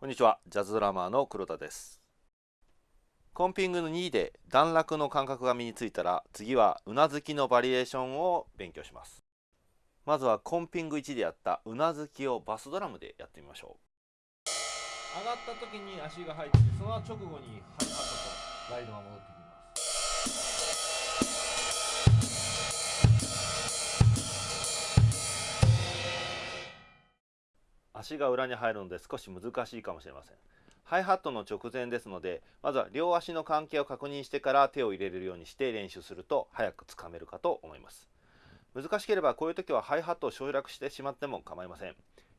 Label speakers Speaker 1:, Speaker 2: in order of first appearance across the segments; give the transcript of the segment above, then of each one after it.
Speaker 1: こんにちは、ジャズドラマーの黒田です。コンピングの2で段落の感覚が身についたら、次はうなずきのバリエーションを勉強します。まずはコンピング1でやったうなずきをバスドラムでやってみましょう。上がった時に足が入って、その直後にハイハットとライドが戻ってきます。足が裏に入るので少し難しいかもしれません。ハイハットの直前ですのでまずは両足の関係を確認してから手を入れるようにして練習すると早くつかめるかと思います。難しければこういう時はハイハットを省略してしまっても構いません。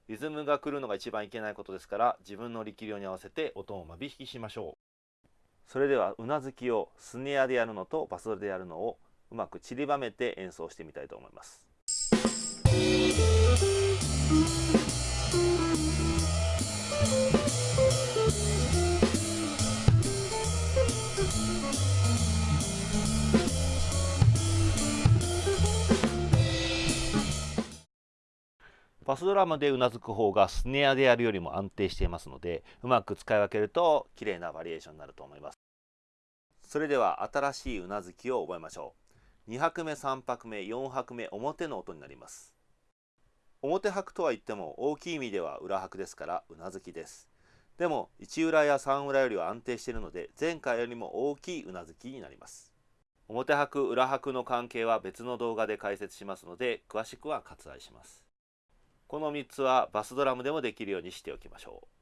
Speaker 1: リズムが来るのが一番いけないことですから自分の力量に合わせて音を間引きしましょう。それではうなずきをスネアでやるのとバスドでやるのをうまく散りばめて演奏してみたいと思います。バスドラムでうなずく方がスネアでやるよりも安定していますのでうまく使い分けると綺麗なバリエーションになると思います。それでは新しいうなずきを覚えましょう。2拍目3拍目4拍目表の音になります。表拍とは言っても大きい意味では裏拍ですからうなずきです。でも1裏や3裏よりは安定しているので前回よりも大きいうなずきになります。表拍裏拍の関係は別の動画で解説しますので詳しくは割愛します。この3つはバスドラムでもできるようにしておきましょう。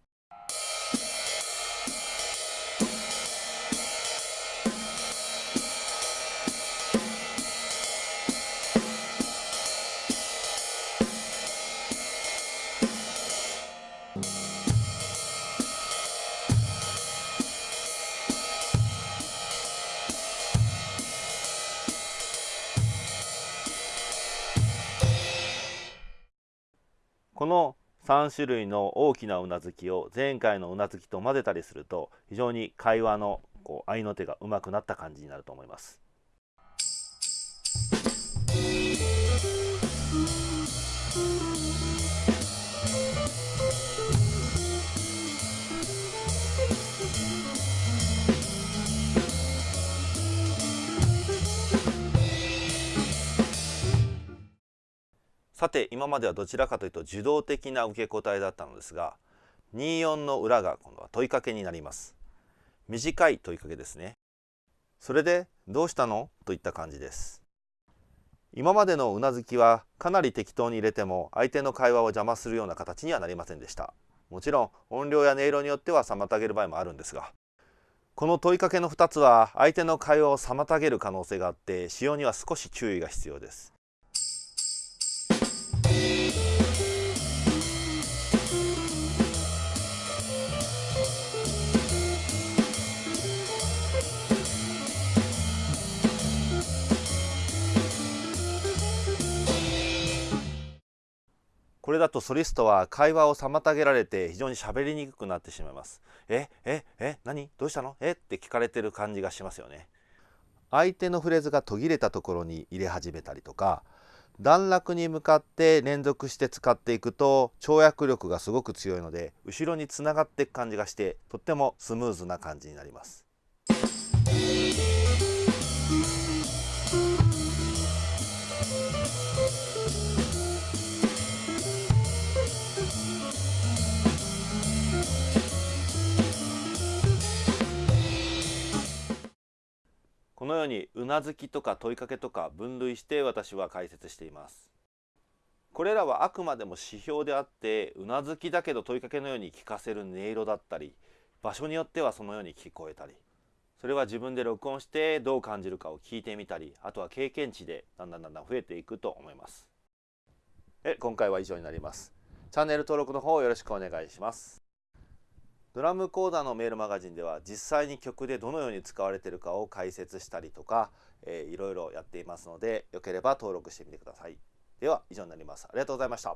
Speaker 1: この3種類の大きなうなずきを前回のうなずきと混ぜたりすると非常に会話のこう合いの手がうまくなった感じになると思います。さて今まではどちらかというと受動的な受け答えだったのですが24の裏が今度は問いかけになります。短い問いかけですね。それでどうしたの？といった感じです。今までのうなずきはかなり適当に入れても相手の会話を邪魔するような形にはなりませんでした。もちろん音量や音色によっては妨げる場合もあるんですがこの問いかけの2つは相手の会話を妨げる可能性があって使用には少し注意が必要です。これだとソリストは会話を妨げられて非常に喋りにくくなってしまいます。えええ何？どうしたの？え？って聞かれてる感じがしますよね。相手のフレーズが途切れたところに入れ始めたりとか段落に向かって連続して使っていくと跳躍力がすごく強いので後ろにつながっていく感じがしてとってもスムーズな感じになります。うにうなずきとか問いかけとか分類して私は解説しています。これらはあくまでも指標であってうなずきだけど問いかけのように聞かせる音色だったり場所によってはそのように聞こえたりそれは自分で録音してどう感じるかを聞いてみたりあとは経験値でだんだんだんだん増えていくと思います。え今回は以上になります。チャンネル登録の方よろしくお願いします。ドラムコーダーのメールマガジンでは実際に曲でどのように使われているかを解説したりとか、えー、いろいろやっていますのでよければ登録してみてください。では以上になります。ありがとうございました。